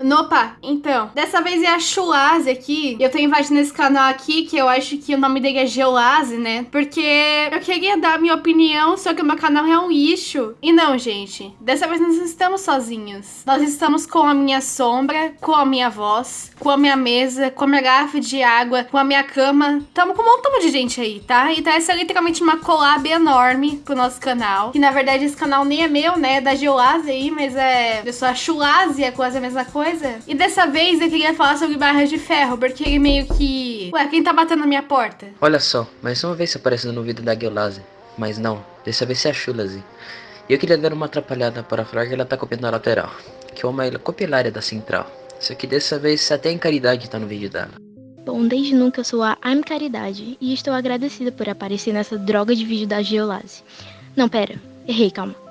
Opa, então, dessa vez é a Chulase aqui. Eu tô invadindo esse canal aqui, que eu acho que o nome dele é Geolase, né? Porque eu queria dar minha opinião, só que o meu canal é um lixo. E não, gente, dessa vez nós não estamos sozinhos. Nós estamos com a minha sombra, com a minha voz, com a minha mesa, com a minha garrafa de água, com a minha cama. Tamo com um montão de gente aí, tá? Então essa é literalmente uma collab enorme pro nosso canal. Que na verdade esse canal nem é meu, né? É da Geolase aí, mas é... Eu sou a Chulase, é quase a mesma coisa coisa. E dessa vez eu queria falar sobre barras de ferro, porque ele meio que... Ué, quem tá batendo na minha porta? Olha só, mais uma vez aparecendo no vídeo da Guiolase. Mas não, dessa vez é a Chulazi. E eu queria dar uma atrapalhada para falar que ela tá copiando a lateral. Que é uma copilária da central. Só que dessa vez até em Caridade tá no vídeo dela. Bom, desde nunca eu sou a I'm Caridade e estou agradecida por aparecer nessa droga de vídeo da Geolase. Não, pera, errei, calma.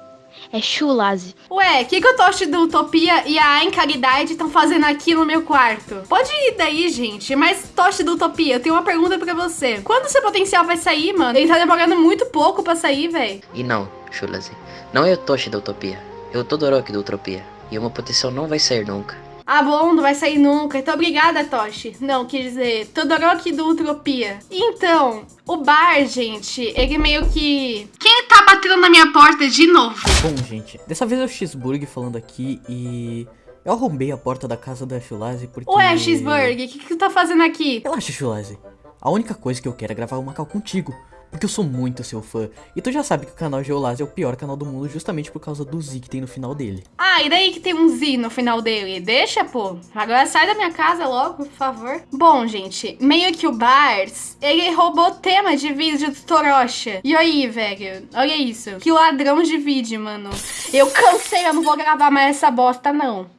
É Chulase. Ué, o que, que o Toshi do Utopia e a Encaridade estão fazendo aqui no meu quarto? Pode ir daí, gente. Mas, Toshi do Utopia, eu tenho uma pergunta pra você. Quando seu potencial vai sair, mano? Ele tá demorando muito pouco pra sair, velho. E não, Chulase. Não é o Toshi da Utopia. É o Todoroki da Utopia. E o meu potencial não vai sair nunca. Ah, bom, não vai sair nunca. Então, obrigada, Toshi. Não, quer dizer, Todoroki do Utopia. Então, o bar, gente, ele meio que... Quem tá batendo na minha porta de novo? Bom, gente, dessa vez é o Xburg falando aqui e... Eu arrombei a porta da casa da Chulazi porque... Ué, Xburg, o que, que tu tá fazendo aqui? Relaxa, Chulazi. A única coisa que eu quero é gravar uma cal contigo porque eu sou muito seu fã. E tu já sabe que o canal Geolase é o pior canal do mundo justamente por causa do Z que tem no final dele. Ah, e daí que tem um Z no final dele? Deixa, pô. Agora sai da minha casa logo, por favor. Bom, gente, meio que o Bars, ele roubou tema de vídeo do Torocha. E aí, velho, olha isso. Que ladrão de vídeo, mano. Eu cansei, eu não vou gravar mais essa bosta, não.